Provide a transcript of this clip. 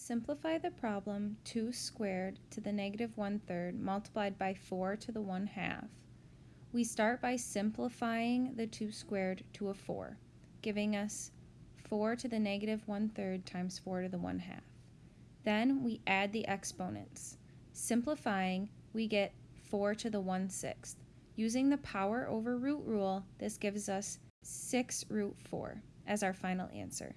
Simplify the problem 2 squared to the negative 1 third multiplied by 4 to the 1 half. We start by simplifying the 2 squared to a 4, giving us 4 to the negative 1 third times 4 to the 1 half. Then we add the exponents. Simplifying, we get 4 to the 1 sixth. Using the power over root rule, this gives us 6 root 4 as our final answer.